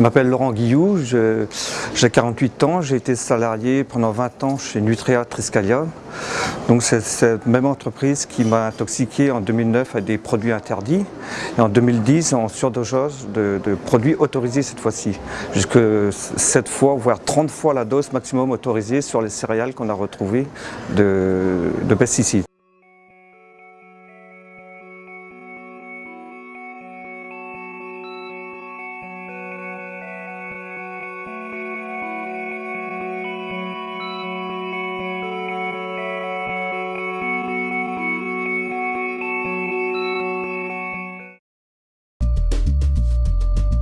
Je m'appelle Laurent Guillou, j'ai 48 ans, j'ai été salarié pendant 20 ans chez Nutria Triscalia. Donc c'est cette même entreprise qui m'a intoxiqué en 2009 à des produits interdits et en 2010 en surdosage de, de produits autorisés cette fois-ci. Jusque 7 fois, voire 30 fois la dose maximum autorisée sur les céréales qu'on a retrouvées de, de pesticides.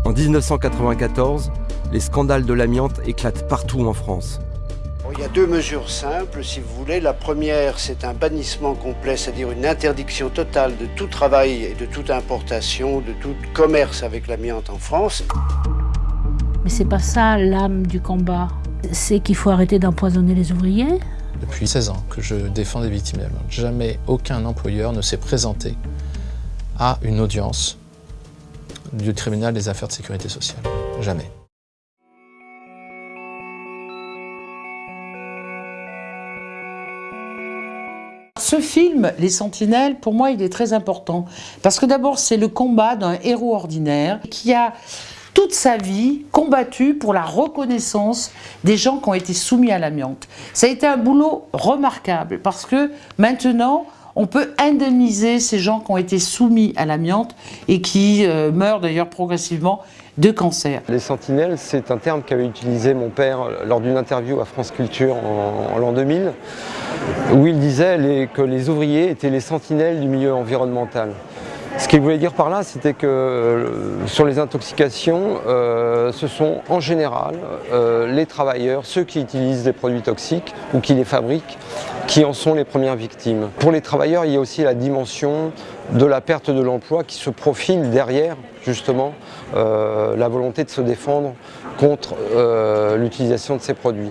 En 1994, les scandales de l'amiante éclatent partout en France. Il y a deux mesures simples, si vous voulez. La première, c'est un bannissement complet, c'est-à-dire une interdiction totale de tout travail et de toute importation, de tout commerce avec l'amiante en France. Mais c'est pas ça l'âme du combat. C'est qu'il faut arrêter d'empoisonner les ouvriers. Depuis 16 ans que je défends des victimes d'amiante, jamais aucun employeur ne s'est présenté à une audience du tribunal des affaires de sécurité sociale. Jamais. Ce film, Les Sentinelles, pour moi, il est très important. Parce que d'abord, c'est le combat d'un héros ordinaire qui a toute sa vie combattu pour la reconnaissance des gens qui ont été soumis à l'amiante. Ça a été un boulot remarquable parce que maintenant, on peut indemniser ces gens qui ont été soumis à l'amiante et qui euh, meurent d'ailleurs progressivement de cancer. Les sentinelles, c'est un terme qu'avait utilisé mon père lors d'une interview à France Culture en, l'an 2000, où il disait que les ouvriers étaient les sentinelles du milieu environnemental. Ce qu'il voulait dire par là, c'était que euh, sur les intoxications, euh, ce sont en général euh, les travailleurs, ceux qui utilisent des produits toxiques ou qui les fabriquent, qui en sont les premières victimes. Pour les travailleurs, il y a aussi la dimension de la perte de l'emploi qui se profile derrière justement la volonté de se défendre contre l'utilisation de ces produits.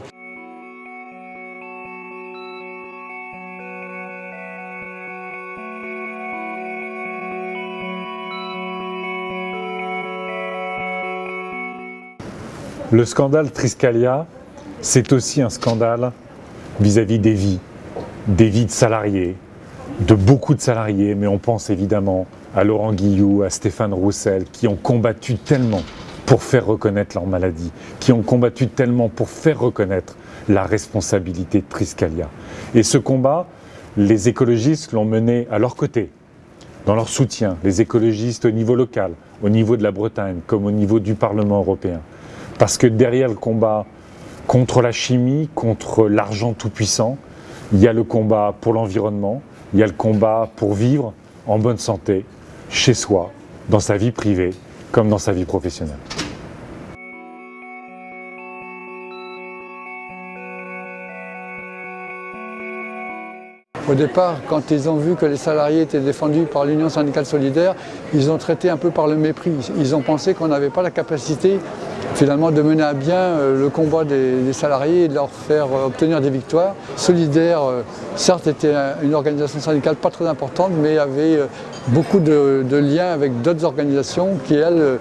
Le scandale Triscalia, c'est aussi un scandale vis-à-vis des vies, des vies de salariés, de beaucoup de salariés, mais on pense évidemment à Laurent Guillou, à Stéphane Roussel, qui ont combattu tellement pour faire reconnaître leur maladie, qui ont combattu tellement pour faire reconnaître la responsabilité de Triscalia. Et ce combat, les écologistes l'ont mené à leur côté, dans leur soutien, les écologistes au niveau local, au niveau de la Bretagne, comme au niveau du Parlement européen. Parce que derrière le combat contre la chimie, contre l'argent tout-puissant, il y a le combat pour l'environnement, il y a le combat pour vivre en bonne santé, chez soi, dans sa vie privée, comme dans sa vie professionnelle. Au départ, quand ils ont vu que les salariés étaient défendus par l'Union syndicale solidaire, ils ont traité un peu par le mépris. Ils ont pensé qu'on n'avait pas la capacité finalement de mener à bien euh, le combat des, salariés et de leur faire euh, obtenir des victoires. Solidaire, euh, certes, était une organisation syndicale pas très importante, mais avait beaucoup de, de liens avec d'autres organisations qui, elles,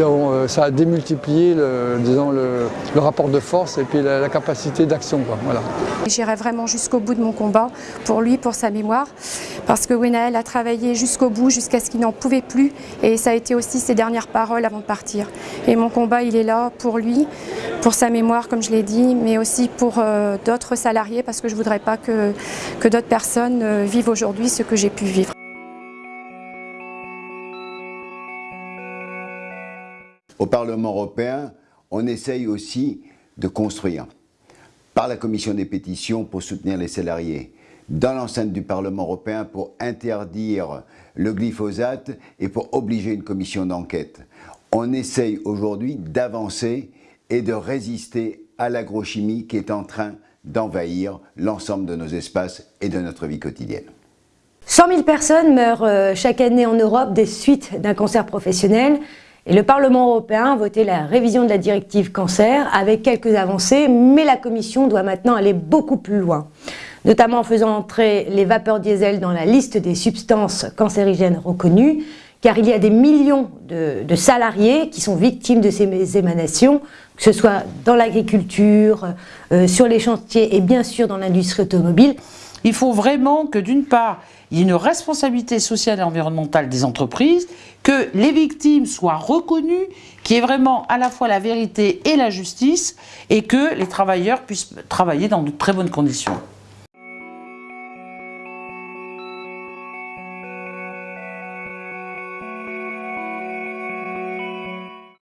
euh, ça a démultiplié le, disons, le, rapport de force et puis la, capacité d'action. Voilà. J'irai vraiment jusqu'au bout de mon combat pour lui, pour sa mémoire, parce que Wenaël a travaillé jusqu'au bout, jusqu'à ce qu'il n'en pouvait plus, et ça a été aussi ses dernières paroles avant de partir. Et mon combat, il est là pour lui, pour sa mémoire, comme je l'ai dit, mais aussi pour euh, d'autres salariés, parce que je ne voudrais pas que, que d'autres personnes euh, vivent aujourd'hui ce que j'ai pu vivre. Au Parlement européen, on essaye aussi de construire par la commission des pétitions pour soutenir les salariés, dans l'enceinte du Parlement européen pour interdire le glyphosate et pour obliger une commission d'enquête. On essaye aujourd'hui d'avancer et de résister à l'agrochimie qui est en train d'envahir l'ensemble de nos espaces et de notre vie quotidienne. 100 000 personnes meurent euh, chaque année en Europe des suites d'un cancer professionnel. Et le Parlement européen a voté la révision de la directive cancer avec quelques avancées, mais la Commission doit maintenant aller beaucoup plus loin, notamment en faisant entrer les vapeurs diesel dans la liste des substances cancérigènes reconnues, car il y a des millions de, salariés qui sont victimes de ces émanations, que ce soit dans l'agriculture, euh, sur les chantiers et bien sûr dans l'industrie automobile. Il faut vraiment que d'une part, il y ait une responsabilité sociale et environnementale des entreprises, que les victimes soient reconnues, qu'il y ait vraiment à la fois la vérité et la justice, et que les travailleurs puissent travailler dans de très bonnes conditions.